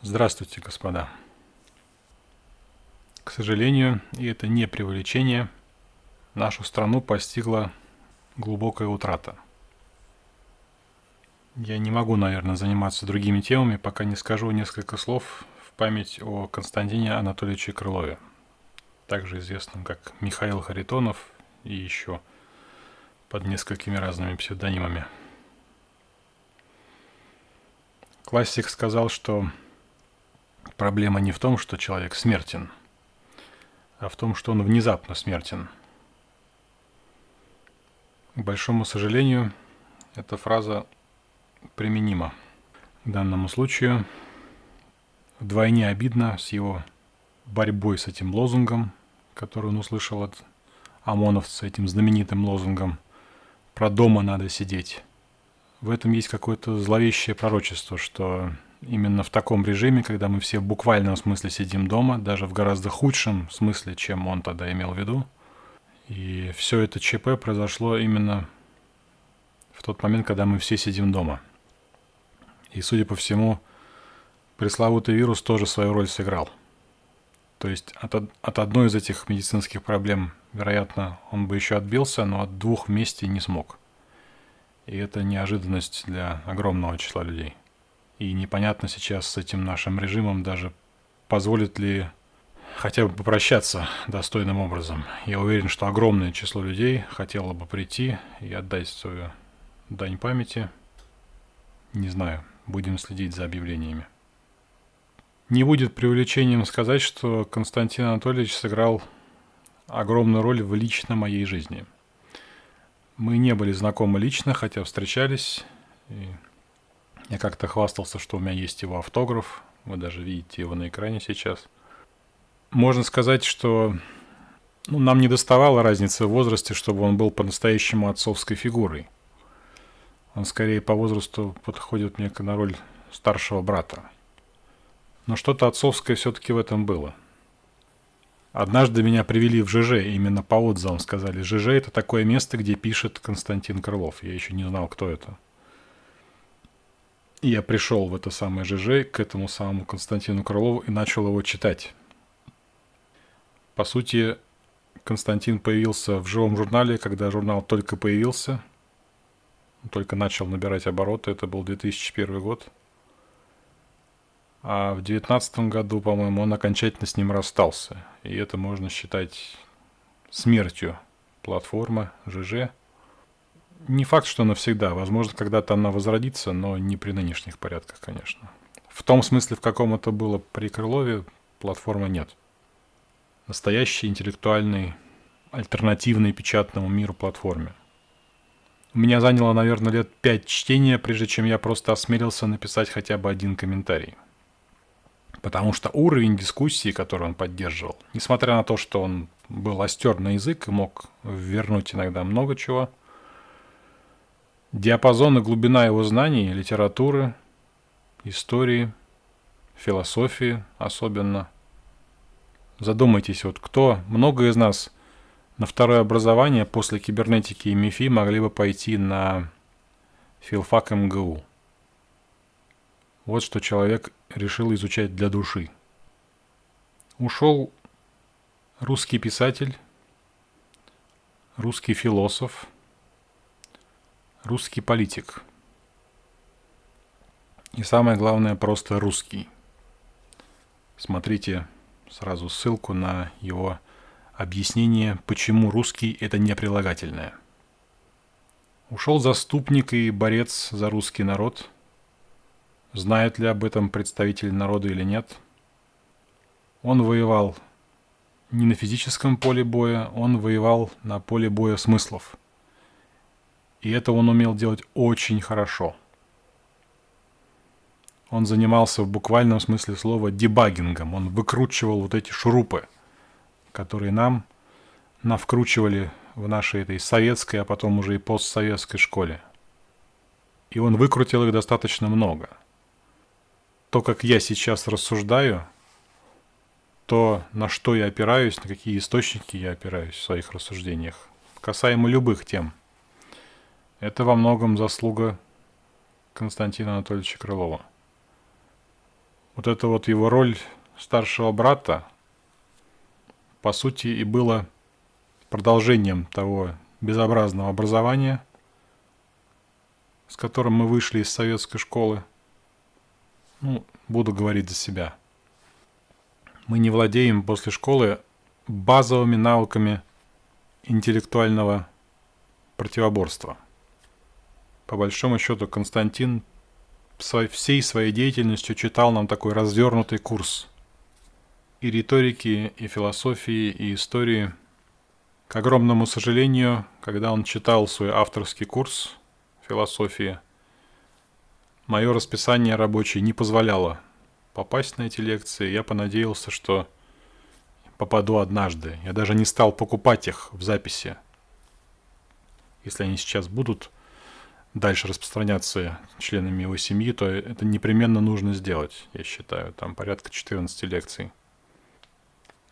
Здравствуйте, господа. К сожалению, и это не преувеличение, нашу страну постигла глубокая утрата. Я не могу, наверное, заниматься другими темами, пока не скажу несколько слов в память о Константине Анатольевиче Крылове, также известном как Михаил Харитонов и еще под несколькими разными псевдонимами. Классик сказал, что проблема не в том, что человек смертен, а в том, что он внезапно смертен. К большому сожалению, эта фраза применима к данному случаю. Вдвойне обидно с его борьбой с этим лозунгом, который он услышал от ОМОНовца, этим знаменитым лозунгом «Про дома надо сидеть» в этом есть какое-то зловещее пророчество, что именно в таком режиме, когда мы все в буквальном смысле сидим дома, даже в гораздо худшем смысле, чем он тогда имел в виду, и все это ЧП произошло именно в тот момент, когда мы все сидим дома. И, судя по всему, пресловутый вирус тоже свою роль сыграл. То есть от, от одной из этих медицинских проблем, вероятно, он бы еще отбился, но от двух вместе не смог. И это неожиданность для огромного числа людей. И непонятно сейчас с этим нашим режимом даже позволит ли хотя бы попрощаться достойным образом. Я уверен, что огромное число людей хотело бы прийти и отдать свою дань памяти. Не знаю, будем следить за объявлениями. Не будет преувеличением сказать, что Константин Анатольевич сыграл огромную роль в лично моей жизни – мы не были знакомы лично, хотя встречались. И я как-то хвастался, что у меня есть его автограф. Вы даже видите его на экране сейчас. Можно сказать, что ну, нам не доставало разницы в возрасте, чтобы он был по-настоящему отцовской фигурой. Он скорее по возрасту подходит мне на роль старшего брата. Но что-то отцовское все-таки в этом было – Однажды меня привели в ЖЖ, именно по отзывам сказали. ЖЖ – это такое место, где пишет Константин Крылов. Я еще не знал, кто это. И я пришел в это самое ЖЖ, к этому самому Константину Крылову и начал его читать. По сути, Константин появился в живом журнале, когда журнал только появился, только начал набирать обороты, это был 2001 год. А в 2019 году, по-моему, он окончательно с ним расстался. И это можно считать смертью платформы ЖЖ. Не факт, что навсегда. Возможно, когда-то она возродится, но не при нынешних порядках, конечно. В том смысле, в каком это было при Крылове, платформы нет. Настоящий интеллектуальный, альтернативный печатному миру платформе. У меня заняло, наверное, лет пять чтения, прежде чем я просто осмелился написать хотя бы один комментарий. Потому что уровень дискуссии, который он поддерживал, несмотря на то, что он был остер на язык и мог вернуть иногда много чего, диапазон и глубина его знаний, литературы, истории, философии особенно. Задумайтесь, вот кто, много из нас на второе образование после кибернетики и МИФИ могли бы пойти на филфак МГУ. Вот что человек решил изучать для души. Ушел русский писатель, русский философ, русский политик. И самое главное, просто русский. Смотрите сразу ссылку на его объяснение, почему русский – это не прилагательное. Ушел заступник и борец за русский народ – Знает ли об этом представитель народа или нет? Он воевал не на физическом поле боя, он воевал на поле боя смыслов. И это он умел делать очень хорошо. Он занимался в буквальном смысле слова дебагингом. Он выкручивал вот эти шурупы, которые нам навкручивали в нашей этой советской, а потом уже и постсоветской школе. И он выкрутил их достаточно много – то, как я сейчас рассуждаю, то, на что я опираюсь, на какие источники я опираюсь в своих рассуждениях, касаемо любых тем, это во многом заслуга Константина Анатольевича Крылова. вот эта вот его роль старшего брата, по сути, и было продолжением того безобразного образования, с которым мы вышли из советской школы. Ну, буду говорить за себя. Мы не владеем после школы базовыми навыками интеллектуального противоборства. По большому счету, Константин всей своей деятельностью читал нам такой развернутый курс и риторики, и философии, и истории. К огромному сожалению, когда он читал свой авторский курс философии, мое расписание рабочее не позволяло попасть на эти лекции. Я понадеялся, что попаду однажды. Я даже не стал покупать их в записи. Если они сейчас будут дальше распространяться членами его семьи, то это непременно нужно сделать, я считаю. Там порядка 14 лекций.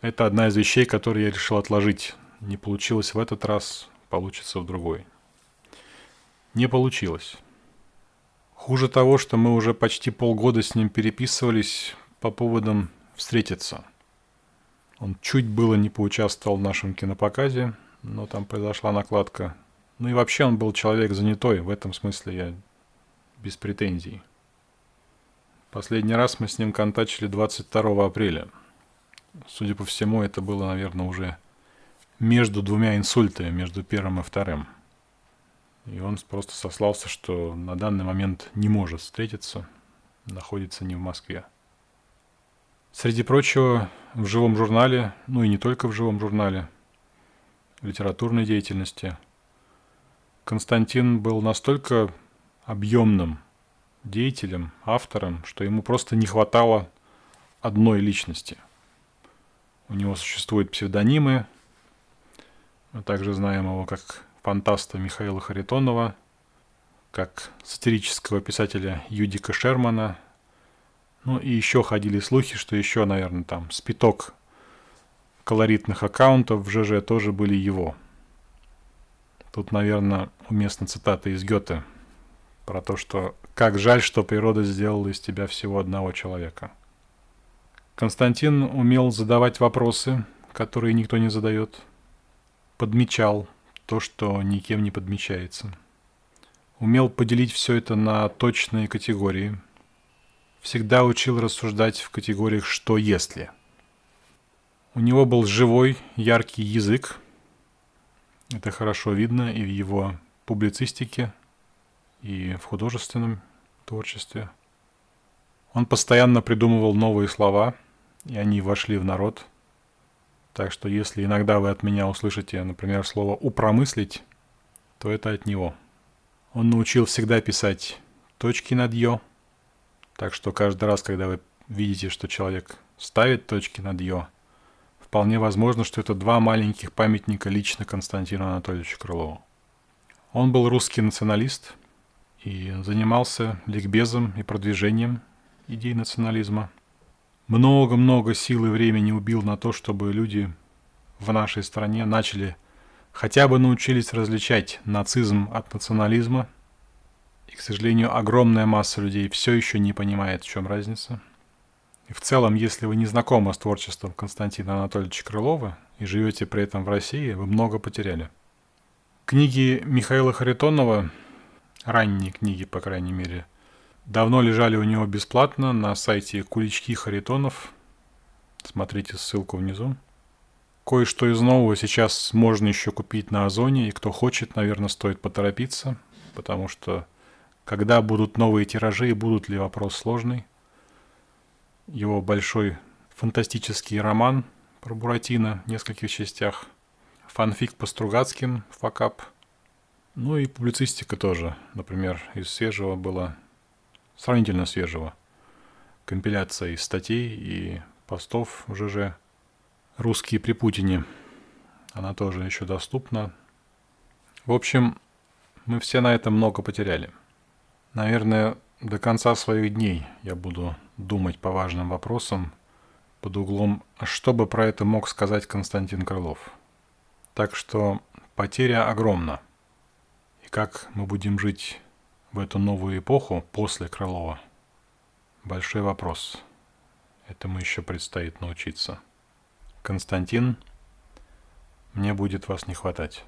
Это одна из вещей, которые я решил отложить. Не получилось в этот раз, получится в другой. Не получилось. Хуже того, что мы уже почти полгода с ним переписывались по поводам встретиться. Он чуть было не поучаствовал в нашем кинопоказе, но там произошла накладка. Ну и вообще он был человек занятой, в этом смысле я без претензий. Последний раз мы с ним контачили 22 апреля – Судя по всему, это было, наверное, уже между двумя инсультами, между первым и вторым. И он просто сослался, что на данный момент не может встретиться, находится не в Москве. Среди прочего, в живом журнале, ну и не только в живом журнале, литературной деятельности, Константин был настолько объемным деятелем, автором, что ему просто не хватало одной личности. У него существуют псевдонимы. Мы также знаем его как фантаста Михаила Харитонова, как сатирического писателя Юдика Шермана. Ну и еще ходили слухи, что еще, наверное, там спиток колоритных аккаунтов в ЖЖ тоже были его. Тут, наверное, уместна цитата из Гёте про то, что «как жаль, что природа сделала из тебя всего одного человека». Константин умел задавать вопросы, которые никто не задает. Подмечал то, что никем не подмечается. Умел поделить все это на точные категории. Всегда учил рассуждать в категориях «что если». У него был живой, яркий язык. Это хорошо видно и в его публицистике, и в художественном творчестве. Он постоянно придумывал новые слова – и они вошли в народ. Так что если иногда вы от меня услышите, например, слово «упромыслить», то это от него. Он научил всегда писать точки над «ё», так что каждый раз, когда вы видите, что человек ставит точки над «ё», вполне возможно, что это два маленьких памятника лично Константину Анатольевичу Крылову. Он был русский националист и занимался ликбезом и продвижением идей национализма – много-много сил и времени убил на то, чтобы люди в нашей стране начали хотя бы научились различать нацизм от национализма. И, к сожалению, огромная масса людей все еще не понимает, в чем разница. И в целом, если вы не знакомы с творчеством Константина Анатольевича Крылова и живете при этом в России, вы много потеряли. Книги Михаила Харитонова, ранние книги, по крайней мере – Давно лежали у него бесплатно на сайте Кулички Харитонов. Смотрите ссылку внизу. Кое-что из нового сейчас можно еще купить на Озоне, и кто хочет, наверное, стоит поторопиться, потому что когда будут новые тиражи и будут ли вопрос сложный. Его большой фантастический роман про Буратино в нескольких частях, фанфик по Стругацким, факап, ну и публицистика тоже. Например, из свежего было сравнительно свежего. Компиляция из статей и постов в ЖЖ. Русские при Путине. Она тоже еще доступна. В общем, мы все на этом много потеряли. Наверное, до конца своих дней я буду думать по важным вопросам под углом, что бы про это мог сказать Константин Крылов. Так что потеря огромна. И как мы будем жить в эту новую эпоху после Крылова? Большой вопрос. Этому еще предстоит научиться. Константин, мне будет вас не хватать.